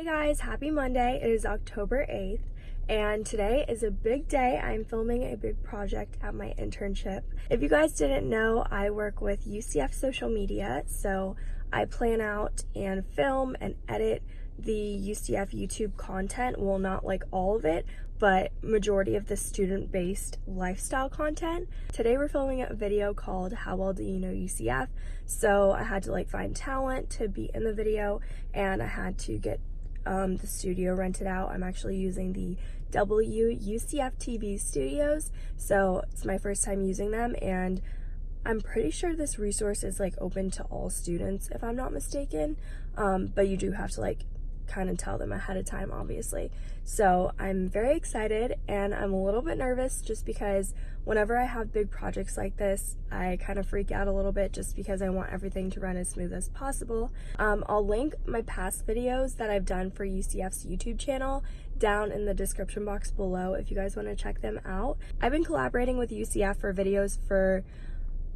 Hey guys, happy Monday. It is October 8th and today is a big day. I'm filming a big project at my internship. If you guys didn't know, I work with UCF social media, so I plan out and film and edit the UCF YouTube content. Well, not like all of it, but majority of the student-based lifestyle content. Today we're filming a video called How Well Do You Know UCF? So I had to like find talent to be in the video and I had to get um, the studio rented out. I'm actually using the WUCF TV studios. So it's my first time using them and I'm pretty sure this resource is like open to all students if I'm not mistaken. Um, but you do have to like kind of tell them ahead of time, obviously. So I'm very excited and I'm a little bit nervous just because whenever I have big projects like this, I kind of freak out a little bit just because I want everything to run as smooth as possible. Um, I'll link my past videos that I've done for UCF's YouTube channel down in the description box below if you guys want to check them out. I've been collaborating with UCF for videos for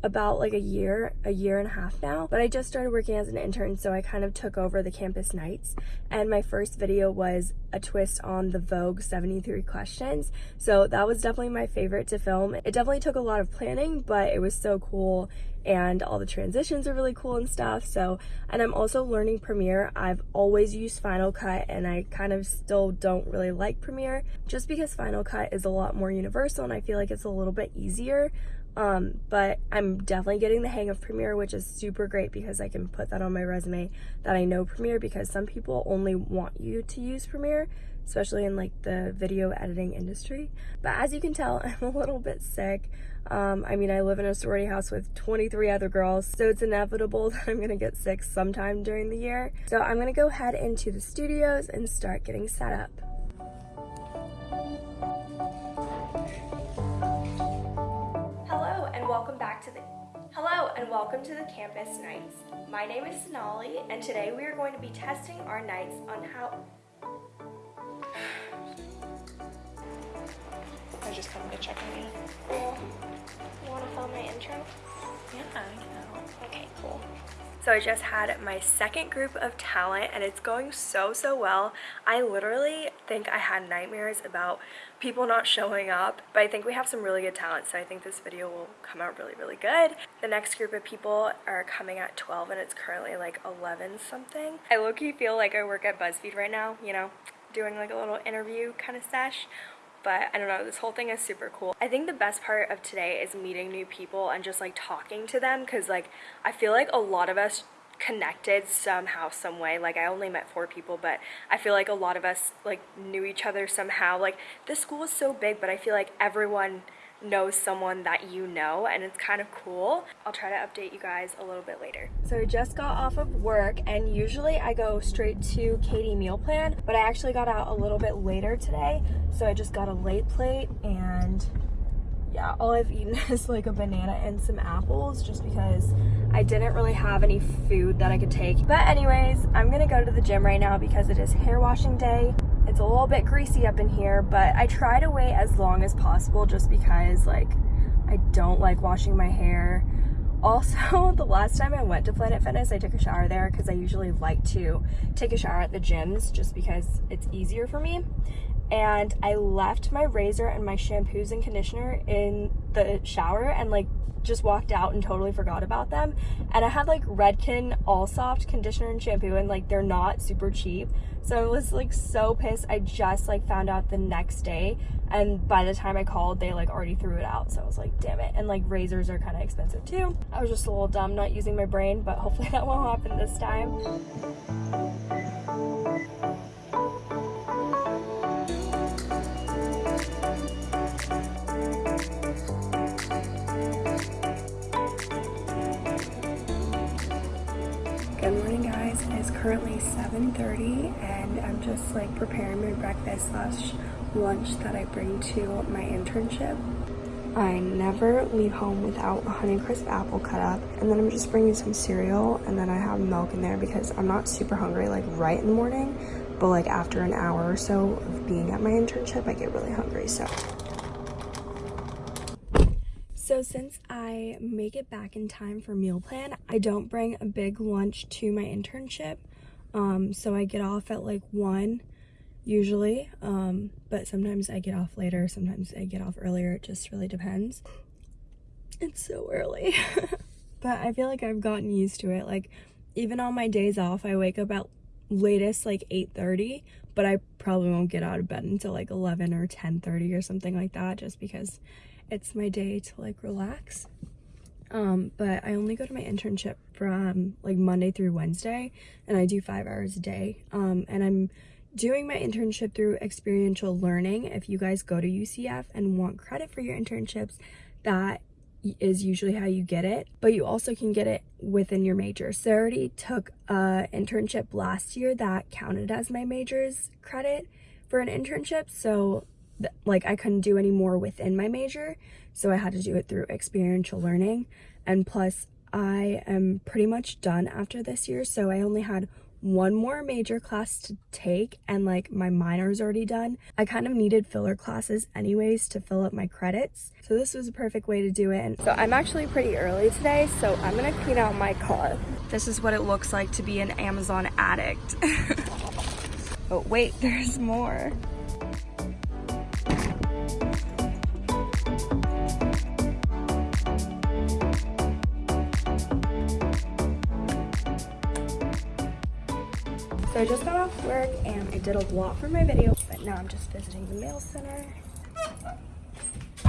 about like a year, a year and a half now, but I just started working as an intern, so I kind of took over the Campus Knights. And my first video was a twist on the Vogue 73 questions. So that was definitely my favorite to film. It definitely took a lot of planning, but it was so cool and all the transitions are really cool and stuff. So, and I'm also learning Premiere. I've always used Final Cut and I kind of still don't really like Premiere just because Final Cut is a lot more universal and I feel like it's a little bit easier um, but I'm definitely getting the hang of Premiere, which is super great because I can put that on my resume that I know Premiere because some people only want you to use Premiere, especially in like the video editing industry. But as you can tell, I'm a little bit sick. Um, I mean, I live in a sorority house with 23 other girls, so it's inevitable that I'm gonna get sick sometime during the year. So I'm gonna go head into the studios and start getting set up. Hello and welcome back to the Hello and welcome to the Campus Knights. My name is Sonali and today we are going to be testing our nights on how I was just coming to check on you. Well, you want to film my intro? Yeah, I know. Okay, cool. So I just had my second group of talent and it's going so, so well. I literally think I had nightmares about people not showing up, but I think we have some really good talent, so I think this video will come out really, really good. The next group of people are coming at 12 and it's currently like 11 something. I low-key feel like I work at BuzzFeed right now, you know, doing like a little interview kind of sesh but I don't know, this whole thing is super cool. I think the best part of today is meeting new people and just like talking to them because like I feel like a lot of us connected somehow some way like i only met four people but i feel like a lot of us like knew each other somehow like this school is so big but i feel like everyone knows someone that you know and it's kind of cool. I'll try to update you guys a little bit later. So I just got off of work and usually I go straight to KD meal plan but I actually got out a little bit later today so I just got a late plate and yeah, all I've eaten is like a banana and some apples just because I didn't really have any food that I could take. But anyways, I'm gonna go to the gym right now because it is hair washing day. It's a little bit greasy up in here, but I try to wait as long as possible just because like I don't like washing my hair. Also, the last time I went to Planet Fitness, I took a shower there because I usually like to take a shower at the gyms just because it's easier for me. And I left my razor and my shampoos and conditioner in the shower and like just walked out and totally forgot about them. And I had like Redken All Soft conditioner and shampoo and like they're not super cheap. So I was like so pissed. I just like found out the next day and by the time I called they like already threw it out. So I was like, damn it. And like razors are kind of expensive too. I was just a little dumb not using my brain, but hopefully that won't happen this time. Currently 7.30 and I'm just like preparing my breakfast slash lunch that I bring to my internship. I never leave home without a Honeycrisp apple cut up and then I'm just bringing some cereal and then I have milk in there because I'm not super hungry like right in the morning but like after an hour or so of being at my internship I get really hungry so so since I make it back in time for meal plan, I don't bring a big lunch to my internship Um, so I get off at like 1 usually, um, but sometimes I get off later, sometimes I get off earlier. It just really depends. It's so early. but I feel like I've gotten used to it. Like, even on my days off, I wake up at latest like 8.30, but I probably won't get out of bed until like 11 or 10.30 or something like that just because it's my day to like relax. Um, but I only go to my internship from like Monday through Wednesday and I do five hours a day. Um, and I'm doing my internship through experiential learning. If you guys go to UCF and want credit for your internships, that is usually how you get it, but you also can get it within your major. So I already took a internship last year that counted as my major's credit for an internship. So like I couldn't do any more within my major. So I had to do it through experiential learning. And plus I am pretty much done after this year. So I only had one more major class to take and like my minor is already done. I kind of needed filler classes anyways to fill up my credits. So this was a perfect way to do it. And so I'm actually pretty early today, so I'm gonna clean out my car. This is what it looks like to be an Amazon addict. oh wait, there's more. I just got off work and I did a lot for my video, but now I'm just visiting the mail center.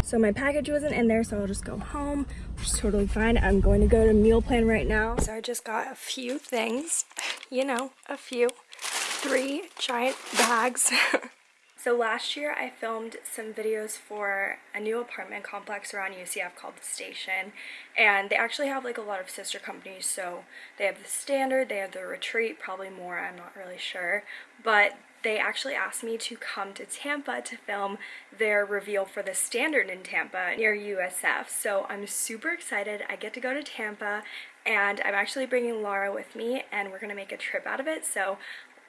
So my package wasn't in there, so I'll just go home, which is totally fine. I'm going to go to meal plan right now. So I just got a few things, you know, a few, three giant bags So last year I filmed some videos for a new apartment complex around UCF called The Station and they actually have like a lot of sister companies so they have the Standard, they have the Retreat, probably more, I'm not really sure, but they actually asked me to come to Tampa to film their reveal for the Standard in Tampa near USF. So I'm super excited. I get to go to Tampa and I'm actually bringing Laura with me and we're gonna make a trip out of it. So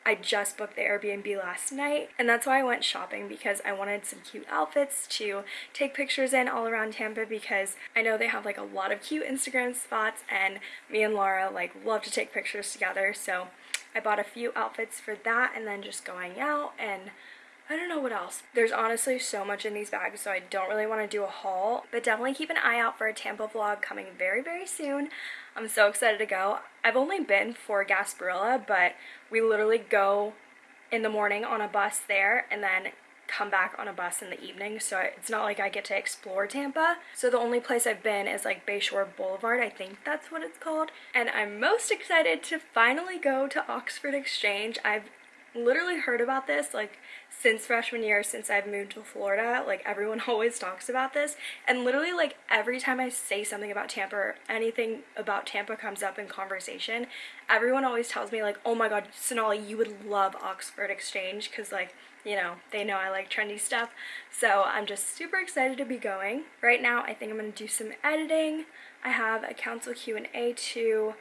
I just booked the Airbnb last night and that's why I went shopping because I wanted some cute outfits to take pictures in all around Tampa because I know they have like a lot of cute Instagram spots and me and Laura like love to take pictures together so I bought a few outfits for that and then just going out and I don't know what else. There's honestly so much in these bags, so I don't really want to do a haul, but definitely keep an eye out for a Tampa vlog coming very, very soon. I'm so excited to go. I've only been for Gasparilla, but we literally go in the morning on a bus there and then come back on a bus in the evening so it's not like I get to explore Tampa. So the only place I've been is like Bayshore Boulevard, I think that's what it's called. And I'm most excited to finally go to Oxford Exchange. I've literally heard about this like since freshman year since I've moved to Florida like everyone always talks about this. And literally like every time I say something about Tampa or anything about Tampa comes up in conversation everyone always tells me like oh my god Sonali you would love Oxford Exchange because like you know they know I like trendy stuff. So I'm just super excited to be going. Right now I think I'm gonna do some editing. I have a council Q&A to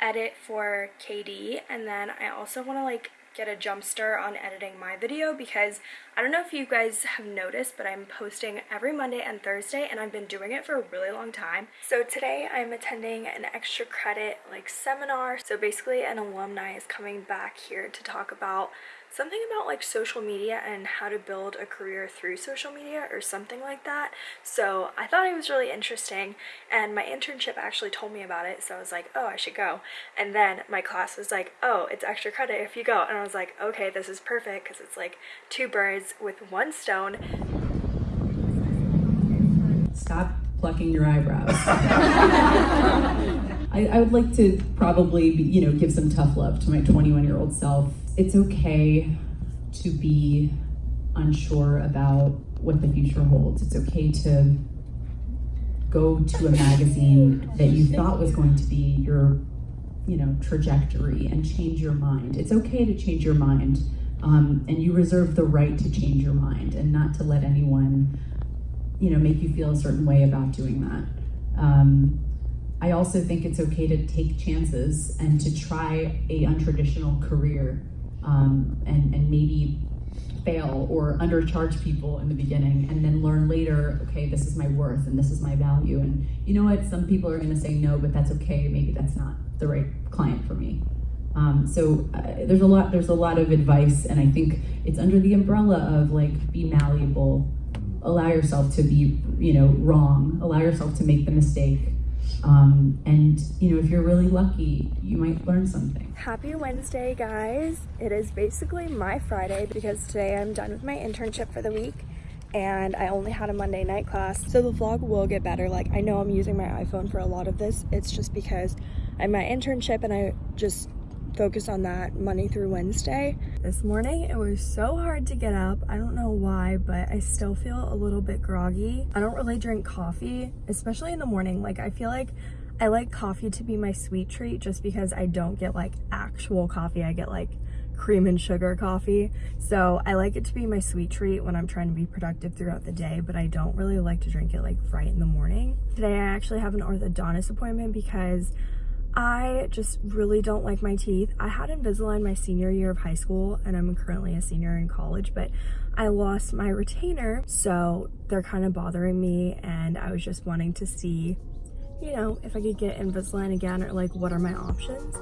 edit for KD and then I also want to like get a jump start on editing my video because I don't know if you guys have noticed but I'm posting every Monday and Thursday and I've been doing it for a really long time. So today I'm attending an extra credit like seminar. So basically an alumni is coming back here to talk about something about like social media and how to build a career through social media or something like that. So I thought it was really interesting and my internship actually told me about it so I was like oh I should go and then my class was like oh it's extra credit if you go and I was like okay this is perfect because it's like two birds with one stone. Stop plucking your eyebrows. I, I, would like to probably, you know, give some tough love to my 21 year old self. It's okay to be unsure about what the future holds. It's okay to go to a magazine that you thought was going to be your you know trajectory and change your mind. It's okay to change your mind um, and you reserve the right to change your mind and not to let anyone you know make you feel a certain way about doing that. Um, i also think it's okay to take chances and to try a untraditional career um, and, and maybe fail or undercharge people in the beginning and then learn later, okay, this is my worth and this is my value. And you know what, some people are gonna say no, but that's okay, maybe that's not the right client for me. Um, so uh, there's a lot there's a lot of advice, and I think it's under the umbrella of like be malleable, allow yourself to be you know wrong, allow yourself to make the mistake. Um, and you know if you're really lucky you might learn something happy wednesday guys it is basically my friday because today i'm done with my internship for the week and I only had a Monday night class. So the vlog will get better. Like I know I'm using my iPhone for a lot of this. It's just because I'm at internship and I just focus on that Monday through Wednesday. This morning it was so hard to get up. I don't know why, but I still feel a little bit groggy. I don't really drink coffee, especially in the morning. Like I feel like I like coffee to be my sweet treat just because I don't get like actual coffee. I get like cream and sugar coffee. So I like it to be my sweet treat when I'm trying to be productive throughout the day, but I don't really like to drink it like right in the morning. Today I actually have an orthodontist appointment because I just really don't like my teeth. I had Invisalign my senior year of high school and I'm currently a senior in college, but I lost my retainer. So they're kind of bothering me and I was just wanting to see, you know, if I could get Invisalign again or like what are my options.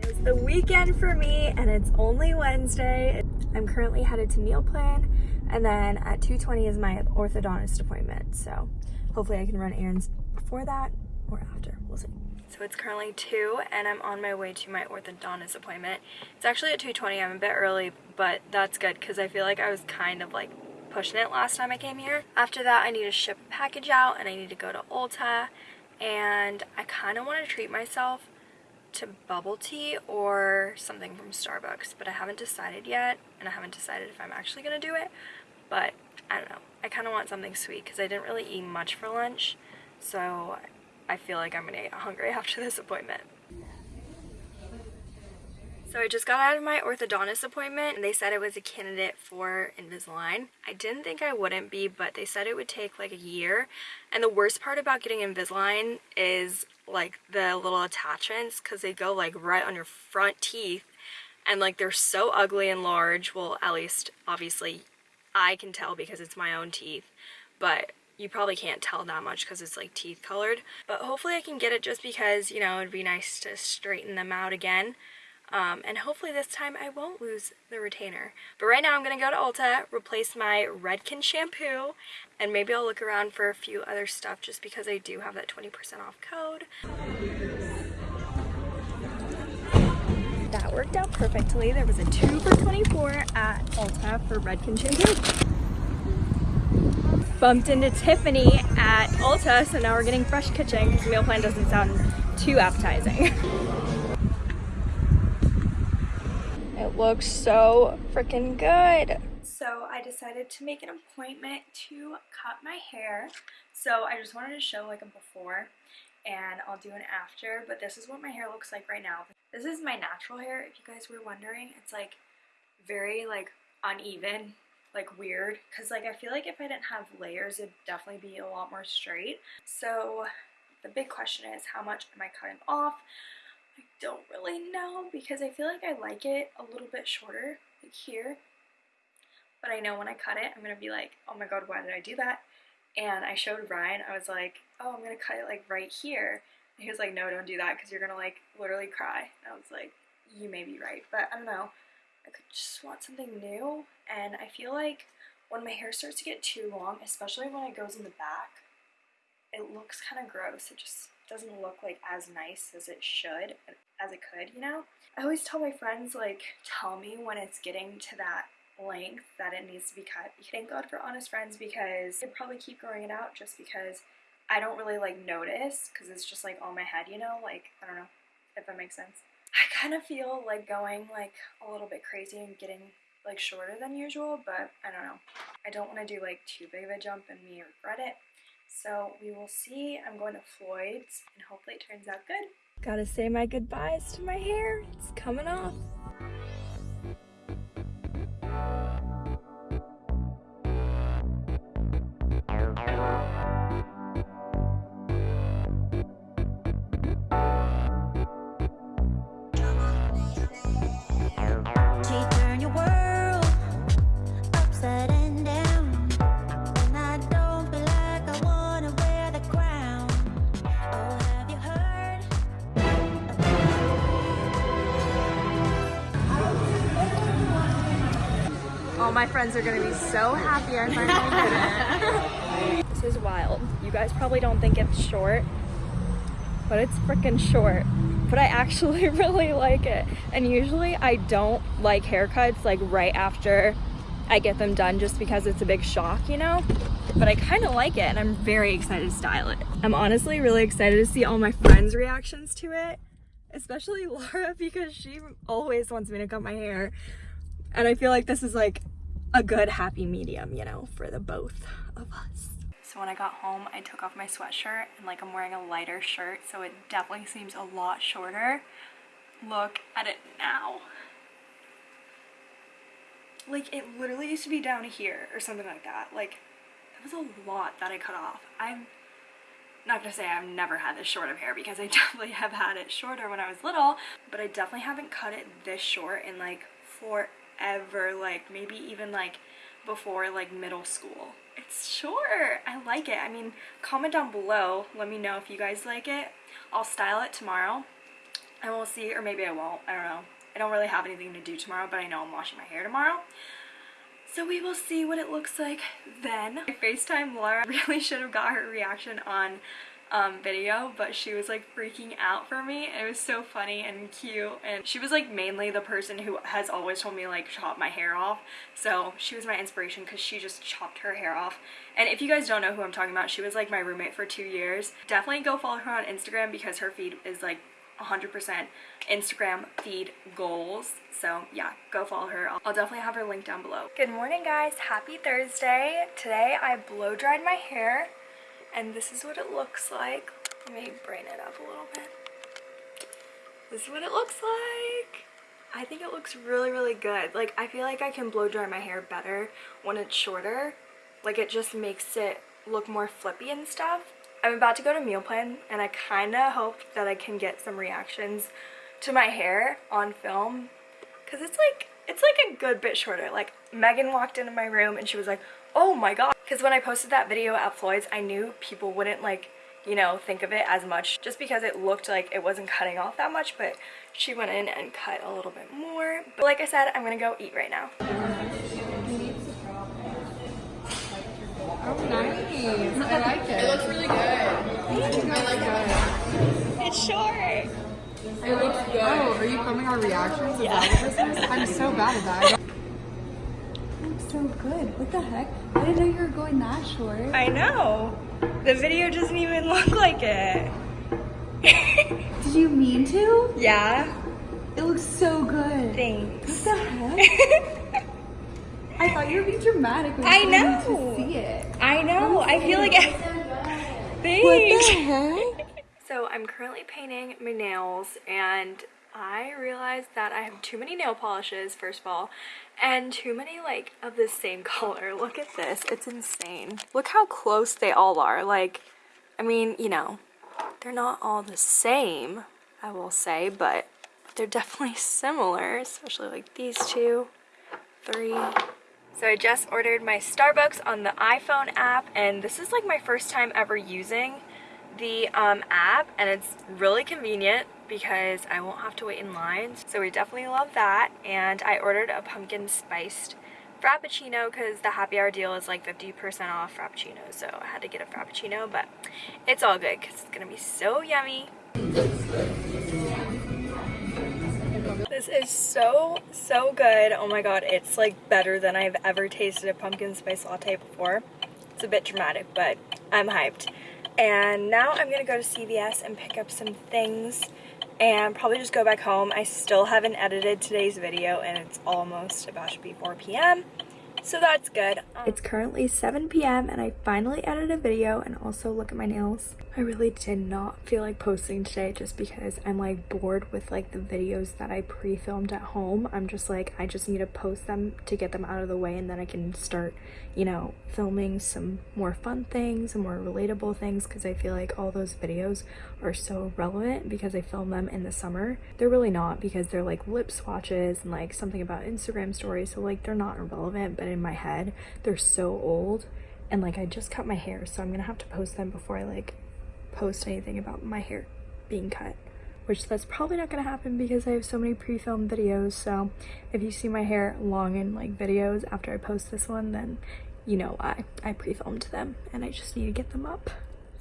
It's the weekend for me and it's only Wednesday. I'm currently headed to meal plan and then at 2.20 is my orthodontist appointment. So hopefully I can run errands before that or after, we'll see. So it's currently 2 and I'm on my way to my orthodontist appointment. It's actually at 2.20, I'm a bit early, but that's good because I feel like I was kind of like pushing it last time I came here. After that, I need to ship a package out and I need to go to Ulta and I kind of want to treat myself to bubble tea or something from Starbucks, but I haven't decided yet, and I haven't decided if I'm actually going to do it, but I don't know. I kind of want something sweet because I didn't really eat much for lunch, so I feel like I'm to get hungry after this appointment. So I just got out of my orthodontist appointment and they said I was a candidate for Invisalign. I didn't think I wouldn't be, but they said it would take like a year. And the worst part about getting Invisalign is like the little attachments because they go like right on your front teeth and like they're so ugly and large. Well, at least obviously I can tell because it's my own teeth, but you probably can't tell that much because it's like teeth colored. But hopefully I can get it just because, you know, it'd be nice to straighten them out again. Um, and hopefully this time I won't lose the retainer. But right now I'm going to go to Ulta, replace my Redken shampoo, and maybe I'll look around for a few other stuff just because I do have that 20% off code. Worked out perfectly. There was a 2 for 24 at Ulta for Redken shampoo. Bumped into Tiffany at Ulta, so now we're getting fresh kitchen because meal plan doesn't sound too appetizing. It looks so freaking good. So I decided to make an appointment to cut my hair. So I just wanted to show like a before and I'll do an after, but this is what my hair looks like right now. This is my natural hair, if you guys were wondering. It's like very like uneven, like weird, because like I feel like if I didn't have layers, it'd definitely be a lot more straight. So the big question is how much am I cutting off? I don't really know because I feel like I like it a little bit shorter, like here. But I know when I cut it, I'm going to be like, oh my god, why did I do that? And I showed Ryan, I was like, oh, I'm to cut it like right here. And he was like, no, don't do that because you're to like literally cry. And I was like, you may be right. But I don't know. I could just want something new. And I feel like when my hair starts to get too long, especially when it goes in the back, it looks kind of gross. It just doesn't look like as nice as it should, as it could, you know? I always tell my friends, like, tell me when it's getting to that length that it needs to be cut. Thank God for honest friends because they'd probably keep growing it out just because I don't really like notice because it's just like on my head, you know? Like, I don't know if that makes sense. I kind of feel like going like a little bit crazy and getting like shorter than usual, but I don't know. I don't want to do like too big of a jump and me regret it. So we will see. I'm going to Floyd's and hopefully it turns out good. Gotta say my goodbyes to my hair. It's coming off. My friends are gonna be so happy I finally did it. this is wild. You guys probably don't think it's short, but it's freaking short. But I actually really like it. And usually I don't like haircuts like right after I get them done just because it's a big shock, you know? But I kind of like it and I'm very excited to style it. I'm honestly really excited to see all my friends' reactions to it, especially Laura because she always wants me to cut my hair. And I feel like this is like a good happy medium, you know, for the both of us. So when I got home, I took off my sweatshirt and like I'm wearing a lighter shirt, so it definitely seems a lot shorter. Look at it now like it literally used to be down here or something like that like that was a lot that I cut off I'm not gonna say I've never had this short of hair because I definitely have had it shorter when I was little but I definitely haven't cut it this short in like forever like maybe even like before like middle school. It's short. I like it. I mean comment down below. Let me know if you guys like it. I'll style it tomorrow. And we'll see or maybe I won't. I don't know. I don't really have anything to do tomorrow, but I know I'm washing my hair tomorrow. So we will see what it looks like then. I FaceTime Laura really should have got her reaction on um, video, but she was like freaking out for me. And it was so funny and cute. And she was like mainly the person who has always told me like chop my hair off. So she was my inspiration because she just chopped her hair off. And if you guys don't know who I'm talking about, she was like my roommate for two years. Definitely go follow her on Instagram because her feed is like 100% Instagram feed goals. So yeah, go follow her. I'll definitely have her link down below. Good morning guys, happy Thursday. Today I blow dried my hair and this is what it looks like. Let me brain it up a little bit. This is what it looks like. I think it looks really, really good. Like, I feel like I can blow dry my hair better when it's shorter. Like, it just makes it look more flippy and stuff. I'm about to go to meal plan and I kind of hope that I can get some reactions to my hair on film because it's like it's like a good bit shorter like Megan walked into my room and she was like oh my god because when I posted that video at Floyd's I knew people wouldn't like you know think of it as much just because it looked like it wasn't cutting off that much but she went in and cut a little bit more but like I said I'm gonna go eat right now Oh, nice. I like it. It looks really good. I like it. it's short It looks good. Oh, are you filming our reactions? Yeah. that what this is? I'm so bad at that. looks so good. What the heck? I didn't know you were going that short. I know the video doesn't even look like it Did you mean to? yeah It looks so good. thanks What the heck? I thought you were being dramatic. When I you told me know. To see it. I know. I feel like Thanks. What the heck? So I'm currently painting my nails and I realized that I have too many nail polishes, first of all, and too many like of the same color. Look at this. It's insane. Look how close they all are. Like, I mean, you know, they're not all the same, I will say, but they're definitely similar, especially like these two, three, so I just ordered my Starbucks on the iPhone app and this is like my first time ever using the um, app and it's really convenient because I won't have to wait in lines. So we definitely love that and I ordered a pumpkin spiced Frappuccino because the happy hour deal is like 50% off Frappuccino so I had to get a Frappuccino but it's all good because it's gonna be so yummy. This is so, so good. Oh my god, it's like better than I've ever tasted a pumpkin spice latte before. It's a bit dramatic, but I'm hyped. And now I'm gonna go to CVS and pick up some things and probably just go back home. I still haven't edited today's video and it's almost about to be 4 p.m. So that's good. Um, it's currently 7 p.m. and I finally edited a video and also look at my nails. I really did not feel like posting today just because I'm like bored with like the videos that I pre-filmed at home. I'm just like, I just need to post them to get them out of the way and then I can start, you know, filming some more fun things and more relatable things because I feel like all those videos are so relevant because I film them in the summer. They're really not because they're like lip swatches and like something about Instagram stories. So like they're not irrelevant, but in my head, they're so old. And like I just cut my hair, so I'm gonna have to post them before I like post anything about my hair being cut. which that's probably not gonna happen because I have so many pre-filmed videos. So if you see my hair long in like videos after I post this one, then you know why. I pre-filmed them and I just need to get them up.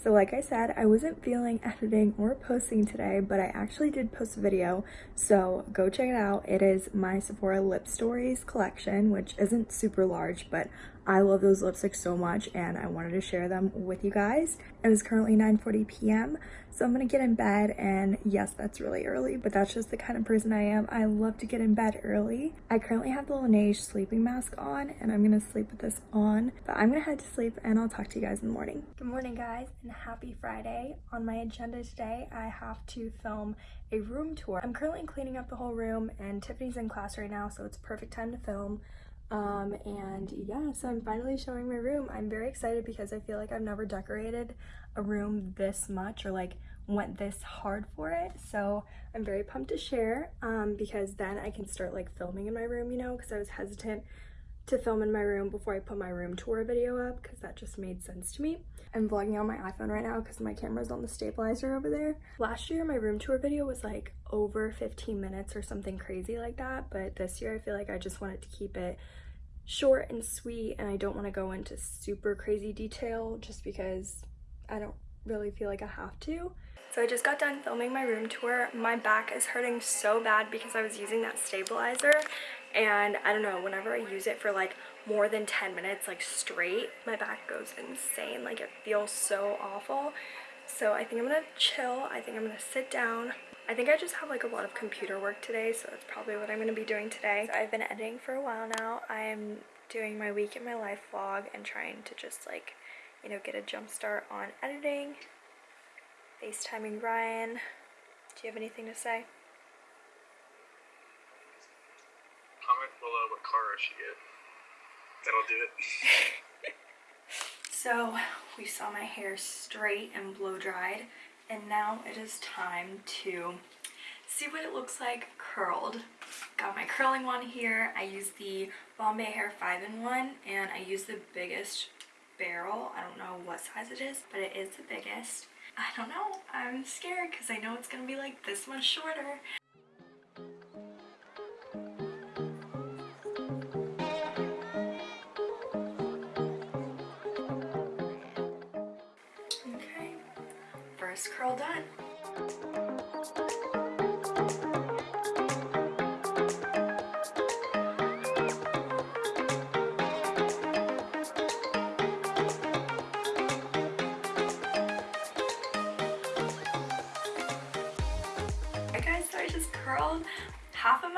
So like I said, I wasn't feeling editing or posting today, but I actually did post a video. So go check it out. It is my Sephora Lip Stories collection, which isn't super large, but I love those lipsticks so much and I wanted to share them with you guys. It is currently 9.40 p.m. So I'm gonna get in bed and yes, that's really early, but that's just the kind of person I am. I love to get in bed early. I currently have the Laneige sleeping mask on and I'm gonna sleep with this on, but I'm gonna head to sleep and I'll talk to you guys in the morning. Good morning guys and happy Friday. On my agenda today, I have to film a room tour. I'm currently cleaning up the whole room and Tiffany's in class right now, so it's perfect time to film. Um, and yeah, so I'm finally showing my room. I'm very excited because I feel like I've never decorated a room this much or like went this hard for it. So I'm very pumped to share um, because then I can start like filming in my room, you know, because I was hesitant to film in my room before I put my room tour video up because that just made sense to me. I'm vlogging on my iPhone right now because my camera's on the stabilizer over there. Last year my room tour video was like over 15 minutes or something crazy like that but this year I feel like I just wanted to keep it short and sweet and I don't want to go into super crazy detail just because I don't really feel like I have to. So I just got done filming my room tour. My back is hurting so bad because I was using that stabilizer and I don't know, whenever I use it for like more than 10 minutes like straight, my back goes insane. Like it feels so awful. So I think I'm gonna chill. I think I'm gonna sit down. I think I just have like a lot of computer work today, so that's probably what I'm gonna be doing today. So I've been editing for a while now. I am doing my week in my life vlog and trying to just like, you know, get a jump start on editing. FaceTiming Ryan. Do you have anything to say? Comment below what car I should get. That'll do it. So we saw my hair straight and blow dried and now it is time to see what it looks like curled. Got my curling wand here. I use the Bombay Hair 5-in-1 and I use the biggest barrel. I don't know what size it is, but it is the biggest. I don't know. I'm scared because I know it's going to be like this much shorter. Okay, first curl done.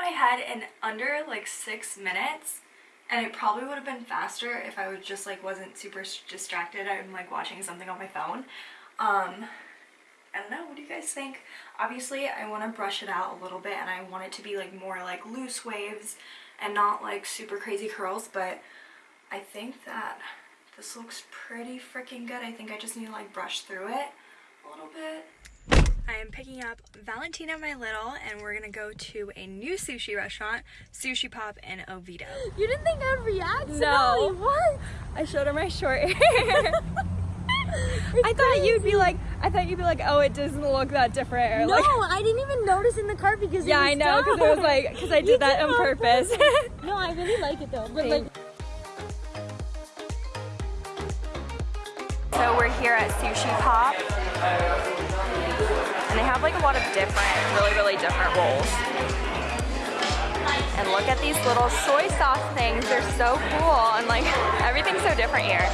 My head in under like six minutes and it probably would have been faster if I was just like wasn't super distracted. I'm like watching something on my phone. Um, I don't know, what do you guys think? Obviously I want to brush it out a little bit and I want it to be like more like loose waves and not like super crazy curls but I think that this looks pretty freaking good. I think I just need to like brush through it a little bit. I am picking up Valentina My Little and we're gonna go to a new sushi restaurant, Sushi Pop in Oviedo. You didn't think I'd react? No. What? I showed her my short hair. I thought you'd be like, I thought you'd be like, oh, it doesn't look that different. Or No, like, I didn't even notice in the car because yeah, I know, because it was like, because I You did that did on purpose. No, I really like it though. But like, So we're here at Sushi Pop. And they have like a lot of different, really, really different rolls. And look at these little soy sauce things. They're so cool. And like, everything's so different here.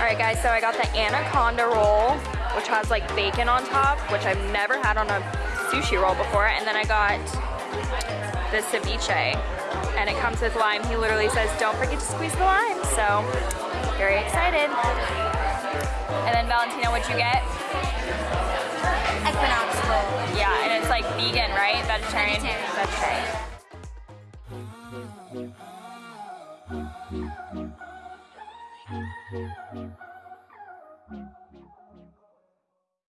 Alright guys, so I got the anaconda roll, which has like bacon on top, which I've never had on a sushi roll before. And then I got the ceviche and it comes with lime. He literally says, don't forget to squeeze the lime. So, very excited. And then Valentina, what'd you get? Equinox roll. Yeah, and it's like vegan, right? Vegetarian? Vegetarian. Vegetarian.